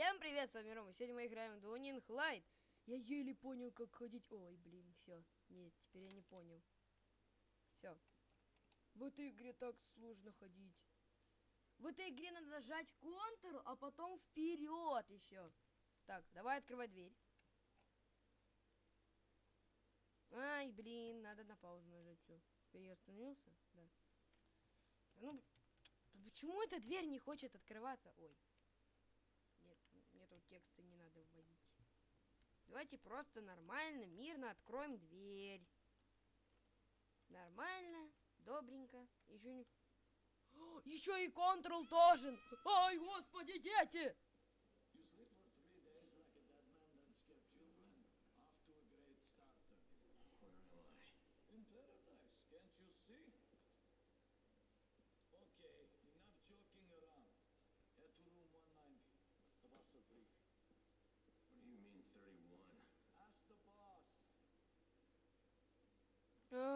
Всем привет, с вами Рома. Сегодня мы играем в Dueling Light. Я еле понял, как ходить. Ой, блин, все. Нет, теперь я не понял. Все. В этой игре так сложно ходить. В этой игре надо нажать Ctrl, а потом вперед еще. Так, давай открывай дверь. Ай, блин, надо на паузу нажать. Все. Теперь я остановился? Да. Ну, почему эта дверь не хочет открываться? Ой. Тексты не надо вводить. Давайте просто нормально, мирно откроем дверь. Нормально, добренько. Еще не... Еще и Ctrl тоже. Ай, господи, дети!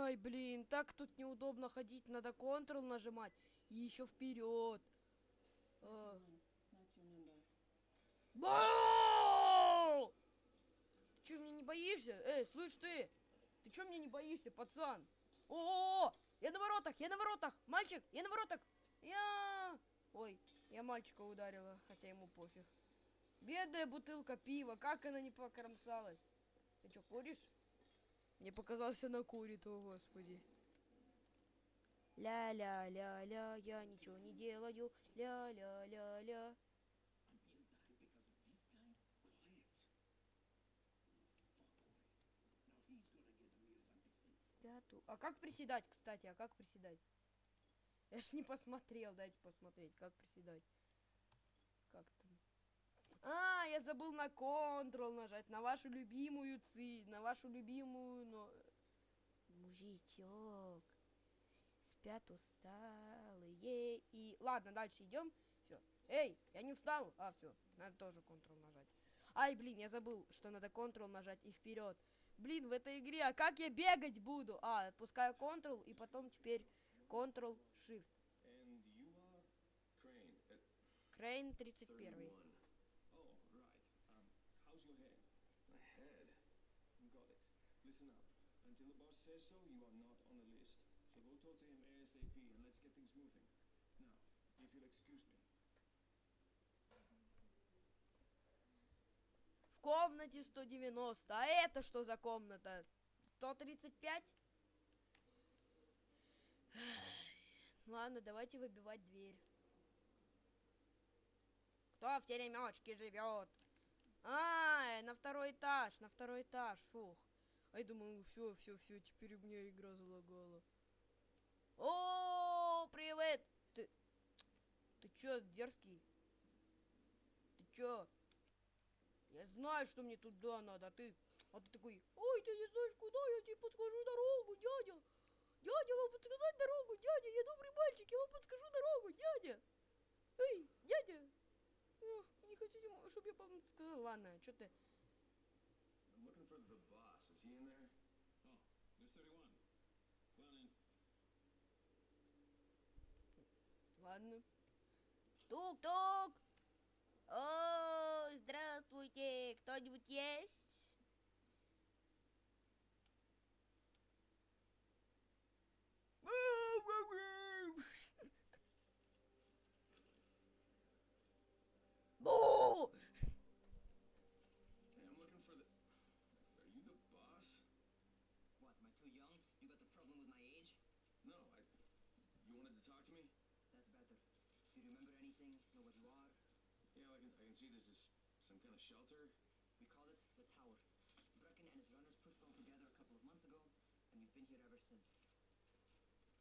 Ай, блин, так тут неудобно ходить. Надо Ctrl нажимать. И еще вперед. А. Бау! Ты что, мне не боишься? Эй, слышь ты! Ты что, мне не боишься, пацан? О, -о, -о! Я на воротах, я на воротах! Мальчик, я на воротах! Я... Ой, я мальчика ударила, хотя ему пофиг. Бедная бутылка пива, как она не покромсалась? Ты что, куришь? Мне показалось, она курит, о господи. Ля-ля-ля-ля, я ничего не делаю. Ля-ля-ля-ля. Пятую. А как приседать, кстати? А как приседать? Я ж не посмотрел, дайте посмотреть, как приседать. Как там? А, я забыл на Ctrl нажать, на вашу любимую ци, на вашу любимую, но... Мужичок, спят усталые и... Ладно, дальше идем. Все. Эй, я не встал. А, все, надо тоже Ctrl нажать. Ай, блин, я забыл, что надо Ctrl нажать и вперед. Блин, в этой игре, а как я бегать буду? А, отпускаю Ctrl и потом теперь Ctrl Shift. Крейн 31. Says so, you are not on the list. So go talk to him ASAP and let's get things moving. Now, if you'll excuse me. В комнате 190. А это что за комната? 135? Ладно, давайте выбивать дверь. Кто в теремечке живет? А, на второй этаж, на второй этаж, фух. А я думаю, все, все, все, теперь у меня игра залагала. О, привет! Ты, ты чё, дерзкий? Ты чё? Я знаю, что мне туда надо, а ты... А ты такой, ой, ты не знаешь, куда, я тебе подскажу дорогу, дядя. Дядя, вам подсказать дорогу, дядя, я добрый мальчик, я вам подскажу дорогу, дядя. Эй, дядя. О, не хотите, чтобы я вам сказал? Ладно, что ты... I'm looking for the boss. Is he in there? Oh, there's 31. Well, in. Ладно. Тук-тук. О, здравствуйте. Кто-нибудь есть? Hey, I'm looking for the. Are you the boss? What, am I too young? You got the problem with my age? No, I. You wanted to talk to me? That's better. Do you remember anything? Know what you are? Yeah, I can. See this is some kind of shelter. We call it the Tower. Brecken and his runners put it all together a couple of months ago, and we've been here ever since.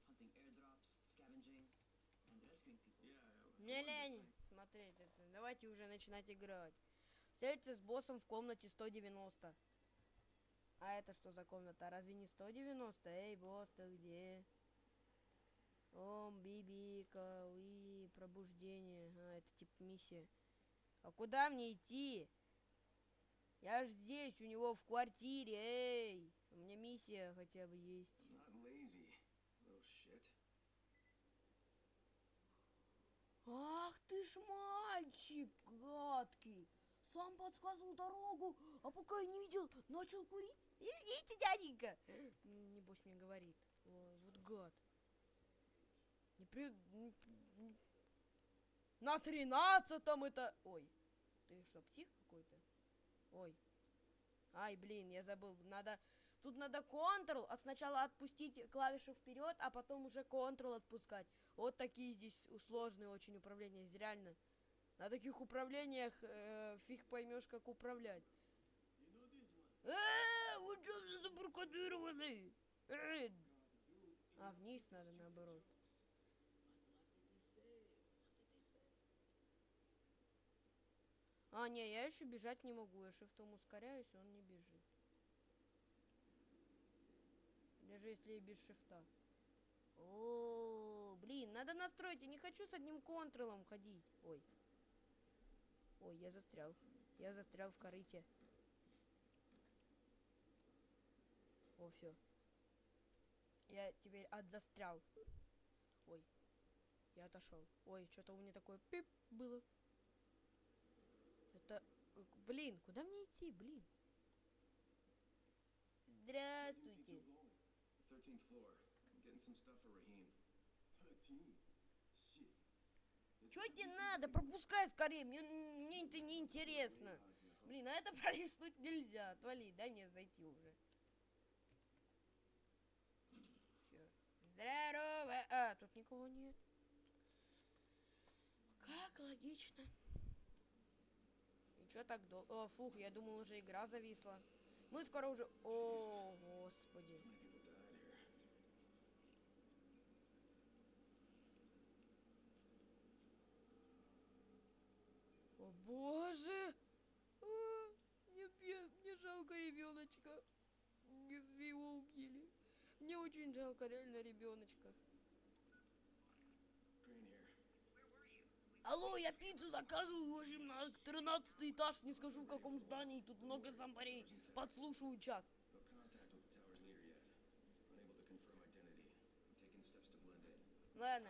Hunting airdrops, scavenging, and rescuing people. Yeah. I- I Не wanted to лень смотреть это. Давайте уже начинать играть. Встретиться с боссом в комнате 190. А это что за комната? Разве не 190? Эй, босс, ты где? Ом, бибика, уи, пробуждение. А, это типа миссия. А куда мне идти? Я ж здесь, у него в квартире, эй! У меня миссия хотя бы есть. Ах ты ж мальчик гадкий. Сам подсказывал дорогу, а пока я не видел, начал курить. Извините, дяденька. Небось мне говорит. Ой, вот гад. Не при... На тринадцатом это... Ой, ты что, псих какой-то? Ой. Ай, блин, я забыл. Надо... Тут надо Ctrl, а сначала отпустить клавишу вперед, а потом уже Ctrl отпускать. Вот такие здесь сложные очень управления. Здесь Реально. На таких управлениях э, фиг поймешь, как управлять. Э, вы что? Э. А, вниз надо наоборот. А, не, я еще бежать не могу. Я шифтом ускоряюсь, он не бежит. Даже если и без шифта. О, блин, надо настроить. Я не хочу с одним контролом ходить. Ой. Ой, я застрял. Я застрял в корыте. О, все. Я теперь отзастрял. Ой. Я отошел. Ой, что-то у меня такое пип было. Блин, куда мне идти, блин? Здравствуйте. 13th floor. I'm getting some stuff for Raheem. 13? Shit. Чё тебе надо? Пропускай скорее, мне, мне это не интересно. Блин, а это пролистнуть нельзя. Отвали, дай мне зайти уже. Всё. Здорово! А, тут никого нет. Как логично. Чё так долго? О, фух, я думал, уже игра зависла. Мы скоро уже... О, господи. О боже! А, мне, мне жалко ребеночка. Если его убили. Мне очень жалко реально ребеночка. Crane here. Алло, я пиццу заказываю, общем, на 13 этаж, не скажу в каком здании, тут много зомбарей. Подслушаю час. Ладно.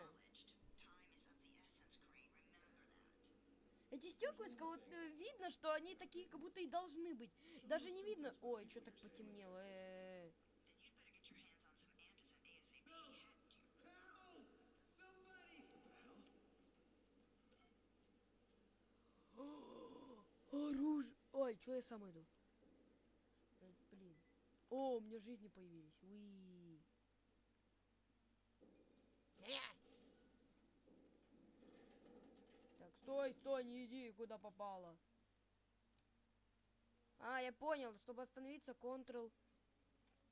Эти стеклышко, вот э, видно, что они такие, как будто и должны быть. Даже не видно. Ой, что так потемнело. э. Оружие. Ой, что я сам иду? Э, Блин. О, у меня жизни появились. Уи. Так, стой, стой, не иди, куда попало. А, я понял, чтобы остановиться, Ctrl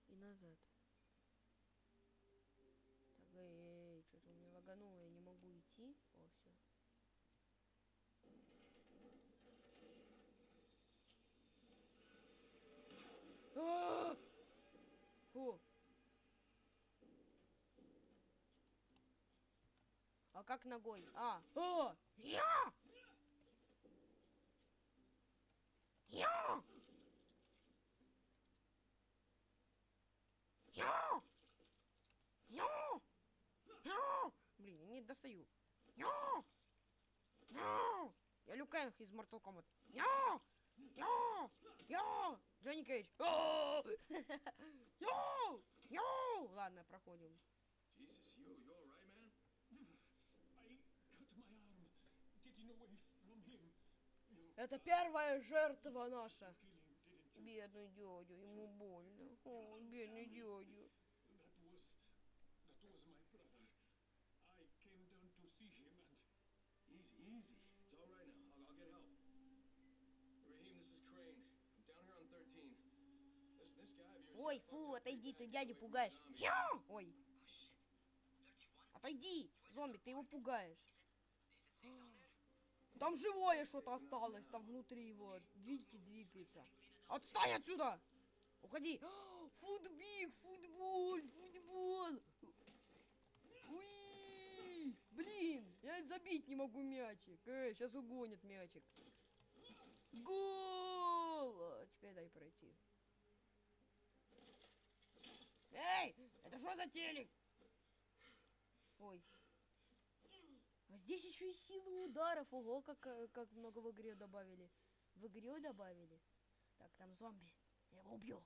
и назад. Так, эй, эй, что-то у меня лагануло, я не могу идти. О, все. Фу. А как ногой? А! А! Я! Я! Я! Я! Я! Блин, я не достаю. Я! Я! Я Люк Энг из Mortal Kombat. Я! Я! Я! Джонни Кейдж. Я! Я! Я! Ладно, проходим. Jesus, you, you alright, man? I cut my arm getting away from him. Это первая жертва наша. Бедный дядя, ему больно. О, бедный дядя. That was that was my brother. I came down to see him and Easy, easy. It's alright now. I'll, I'll get help. Ой, фу, отойди, ты from пугаешь. Ой. Отойди, зомби, ты его пугаешь. Там живое что-то осталось, там внутри его. Видите, двигается. Отстань отсюда! Уходи! Футбик, футбол, футбол! Уи! Блин, я забить не могу мячик. Эй, сейчас угонит мячик. Гол! А, Теперь дай Эй, это что за телек? Ой. здесь еще и силы ударов. Ого, как, э, как много в игре добавили. В игре добавили. Так, там зомби. Я его убью.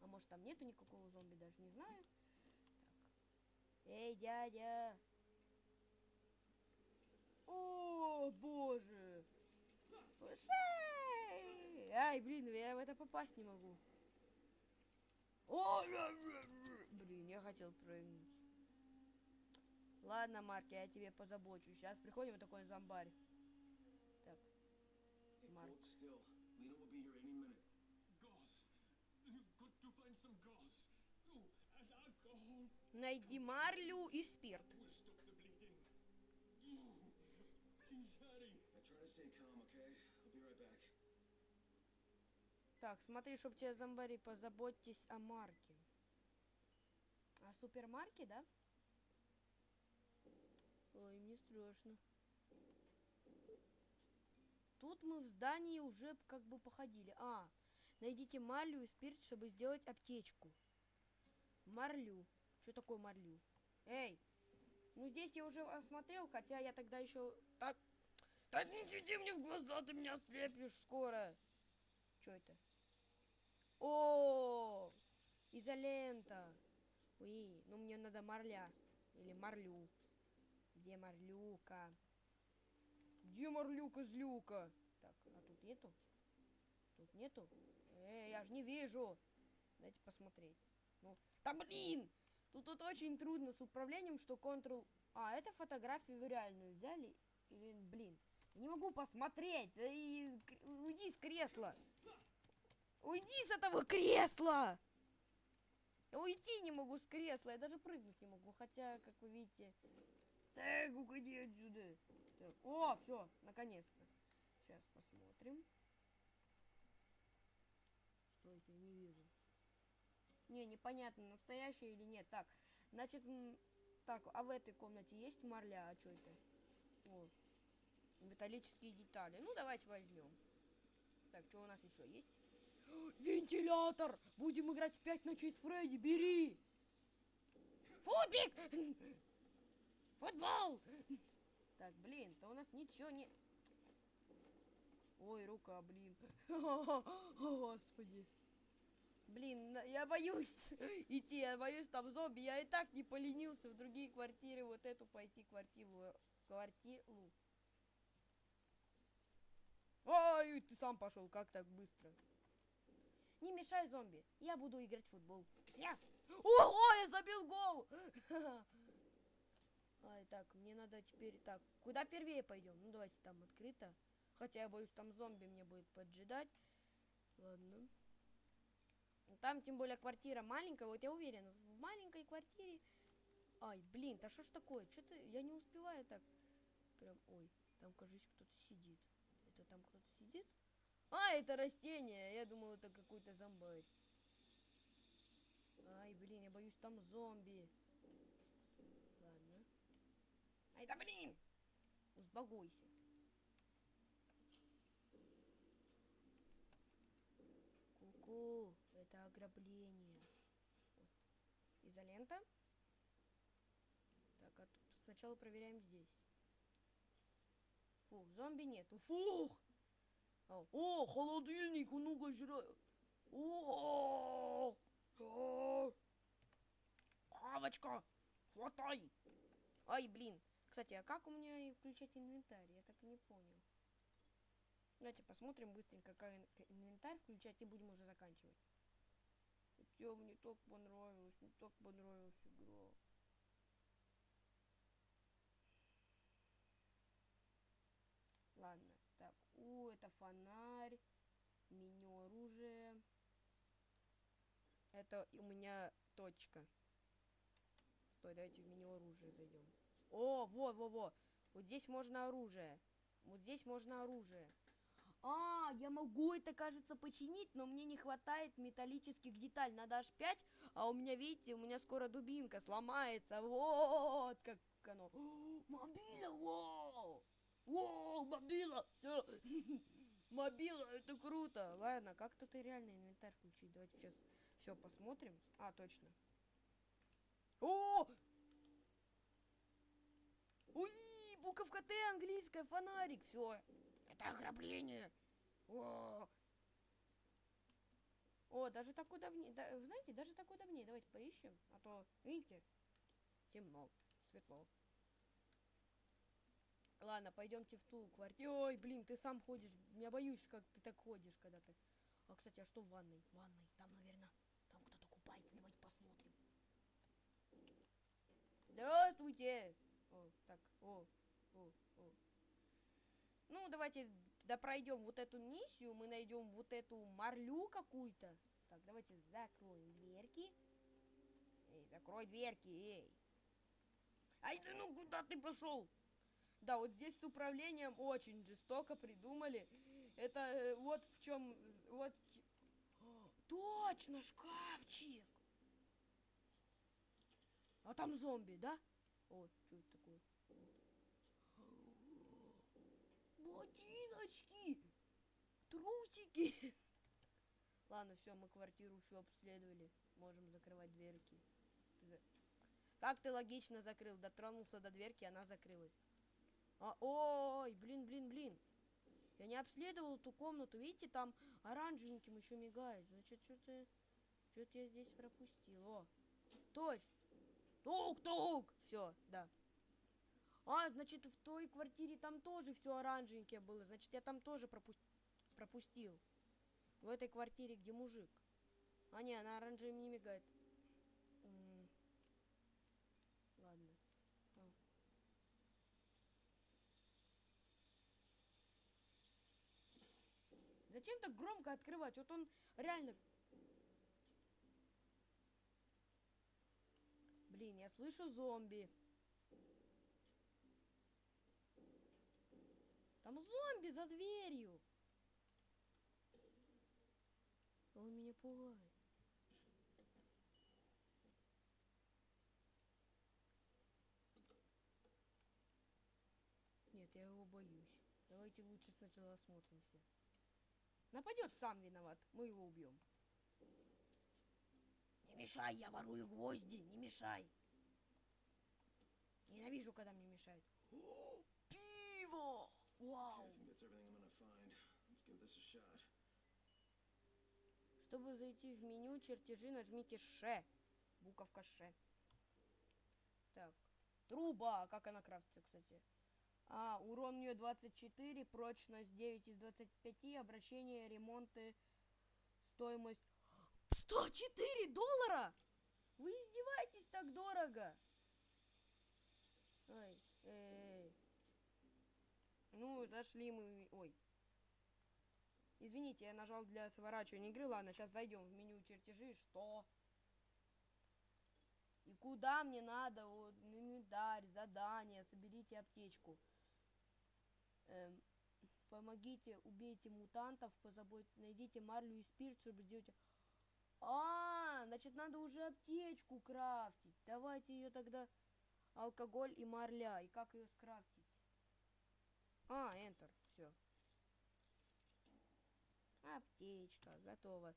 А может там нету никакого зомби, даже не знаю. Так. Эй, дядя. О, боже. Эй! Ай, блин, я в это попасть не могу. О, блин, я хотел прыгнуть. Ладно, Марк, я тебе позабочусь. Сейчас приходим вот такой зомбарь. Так. Oh, alcohol найди марлю и спирт. will stop the bleeding. Oh, please hurry. Now try to stay calm, okay? I'll be right back. Так, смотри, чтоб тебе зомбари, позаботьтесь о марке. О супермарке, да? Ой, мне страшно. Тут мы в здании уже как бы походили. А, найдите марлю и спирт, чтобы сделать аптечку. Марлю. Что такое марлю? Эй, ну здесь я уже осмотрел, хотя я тогда еще... Так, да не сиди мне в глаза, ты меня ослепишь скоро. Что это? О, изолента. Уи, ну мне надо марля. Или марлю. Где марлюка? Где марлюка злюка? Так, а тут нету? Тут нету? Эй, я же не вижу. Дайте посмотреть. Ну, да блин! Тут, тут очень трудно с управлением, что Ctrl... А, это фотографию реальную взяли? Или, блин, я не могу посмотреть. И уйди с кресла. Уйди с этого кресла! Я уйти не могу с кресла, я даже прыгнуть не могу, хотя, как вы видите... Так, уходи отсюда. Так, О, все, наконец-то. Сейчас посмотрим. Стойте, не вижу. Не, непонятно, настоящая или нет. Так, значит, так, а в этой комнате есть марля? А что это? О, металлические детали. Ну, давайте возьмем. Так, что у нас еще есть? Вентилятор! Будем играть в пять ночей с Фредди, бери! Футбик! Футбол! Так, блин, то у нас ничего не... Ой, рука, блин. Господи. Блин, я боюсь идти, я боюсь там зомби. Я и так не поленился в другие квартиры, вот эту пойти квартиру. Квартиру. Ой, ты сам пошел, как так быстро? Не мешай зомби, я буду играть в футбол. Я. Ого, я забил гол! Ай, так, мне надо теперь... Так, куда первее пойдем? Ну, давайте там открыто. Хотя я боюсь, там зомби мне будет поджидать. Ладно. Там, тем более, квартира маленькая. Вот я уверен, в маленькой квартире... Ай, блин, да что ж такое? Что-то я не успеваю так. Прям, ой, там, кажется, кто-то сидит. Это там кто-то сидит? А, это растение. Я думал, это какой-то зомбарь. Ай, блин, я боюсь, там зомби. Ладно. Ай, да блин! Успокойся. Ку-ку, это ограбление. Изолента. Так, а сначала проверяем здесь. Фух, зомби нету. Фух! О, холодильник, ну-ка жрать. О, Хавочка, хватай. Ай, блин. Кстати, а как у меня и включать инвентарь? Я так и не понял. Давайте посмотрим быстренько, как инвентарь включать, и будем уже заканчивать. Хотя мне так понравилось, мне так понравилась игра. Ладно, так, у, это фонарь, меню оружия. Это у меня точка. Стой, давайте в меню оружия зайдем. О, во, во, во. Вот здесь можно оружие. Вот здесь можно оружие. А, я могу это, кажется, починить, но мне не хватает металлических деталей. Надо аж 5, а у меня, видите, у меня скоро дубинка сломается. Вот как оно. Мобила, вау! Вау, мобила! Все. Мобила, это круто. Ладно, как тут и реально инвентарь включить? Давайте сейчас все посмотрим. А, точно. О! Уи, буковка Т английская, фонарик, все. Это ограбление. О, О, даже так удобнее. Да, знаете, даже так удобнее. Давайте поищем. А то, видите, темно, светло. Ладно, пойдемте в ту квартиру. Ой, блин, ты сам ходишь. Я боюсь, как ты так ходишь, когда ты. А, кстати, а что в ванной? В ванной, там, наверное, там кто-то купается. Давайте посмотрим. Здравствуйте! О, так, о, о, о. Ну, давайте допройдем вот эту миссию. Мы найдем вот эту марлю какую-то. Так, давайте закроем дверки. Эй, закрой дверки, эй. Ай, ты ну куда ты пошел? Да, вот здесь с управлением очень жестоко придумали. Это э, вот в чем... Вот... точно, шкафчик! А там зомби, да? О, что это такое? Ботиночки! Трусики! Ладно, все, мы квартиру еще обследовали. Можем закрывать дверки. Как ты логично закрыл? Дотронулся до дверки, она закрылась. А, ой, блин, блин, блин. Я не обследовал эту комнату. Видите, там оранжевеньким еще мигает. Значит, что-то... Что-то я здесь пропустил. О, точно. Тук-тук! Все, да. А, значит, в той квартире там тоже все оранжевенькое было. Значит, я там тоже пропу- пропустил. В этой квартире, где мужик. А не, она оранжевым не мигает. М. Ладно. А. Зачем так громко открывать? Вот он реально... Блин, я слышу зомби. Там зомби за дверью. Он меня пугает. Нет, я его боюсь. Давайте лучше сначала осмотримся. Нападет, сам виноват. Мы его убьем. Не мешай, я ворую гвозди, не мешай. Ненавижу, когда мне мешают. О, пиво! Вау! Чтобы зайти в меню чертежи, нажмите Ш. Буковка Ш. Так. Труба. Как она крафтится, кстати? А, урон у нее 24, прочность 9 из 25, обращение, ремонты, стоимость 104 доллара! Вы издеваетесь так дорого? Ой, эй. Ну, зашли мы... Ой. Извините, я нажал для сворачивания игры. Ладно, сейчас зайдем в меню чертежи. Что? И куда мне надо? Вот, инвентарь, задание, соберите аптечку. Эм, помогите, убейте мутантов, позаботьтесь, найдите марлю и спирт, чтобы сделать... А, значит, надо уже аптечку крафтить. Давайте ее тогда... Алкоголь и марля. И как ее скрафтить? А, Enter. Все. Аптечка, готово.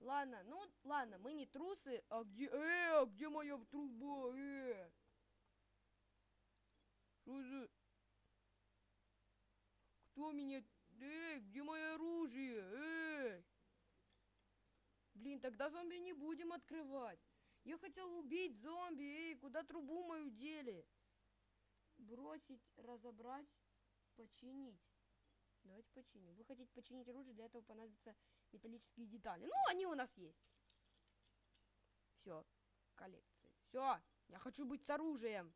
Ладно, ну ладно, мы не трусы. А где, э, а где моя труба, э? Что за... Кто меня... Эй, где мое оружие, эй? Блин, тогда зомби не будем открывать. Я хотел убить зомби, эй, куда трубу мою дели? Бросить, разобрать, починить. Давайте починим. Вы хотите починить оружие, для этого понадобятся металлические детали. Ну, они у нас есть. Все, коллекции. Все, я хочу быть с оружием.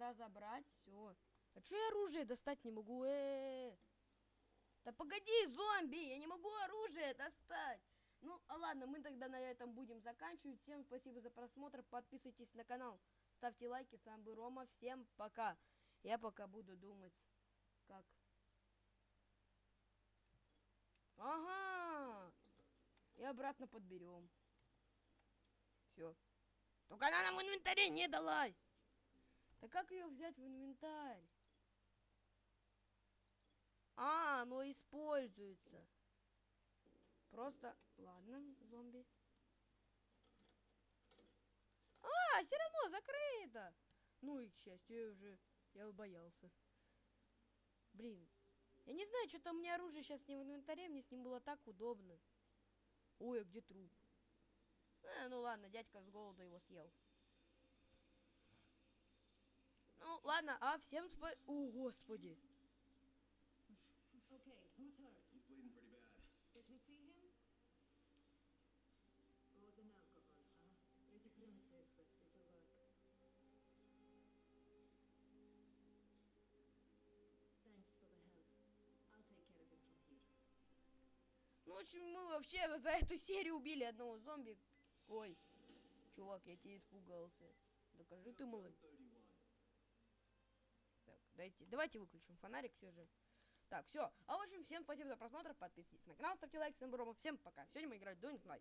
Разобрать, все. А что я оружие достать не могу? Э-э-э. Да погоди, зомби, я не могу оружие достать. Ну, а ладно, мы тогда на этом будем заканчивать. Всем спасибо за просмотр. Подписывайтесь на канал. Ставьте лайки. С вами был Рома. Всем пока. Я пока буду думать, как... Ага! И обратно подберем. Все. Только она нам в инвентаре не далась. Да как ее взять в инвентарь? А, оно используется. Просто, ладно, зомби. А, все равно закрыто. Ну и к счастью, я уже, я боялся. Блин, я не знаю, что-то у меня оружие сейчас не в инвентаре, мне с ним было так удобно. Ой, а где труп? Э, ну ладно, дядька с голоду его съел. Ну ладно, а всем спа... О, господи. Okay, who's hurt? He's bleeding pretty bad. Let me see him. Booze and alcohol, huh? Pretty primitive, but it'll work. Thanks for the help. I'll take care of him from here. Ну, в общем, мы вообще за эту серию убили одного зомби. Ой, чувак, я тебя испугался. Докажи ты, малый. 31. Так, дайте, давайте выключим фонарик все же. Так, все. А в общем, всем спасибо за просмотр. Подписывайтесь на канал, ставьте лайк, всем. Всем пока. Сегодня мы играли Doing Light.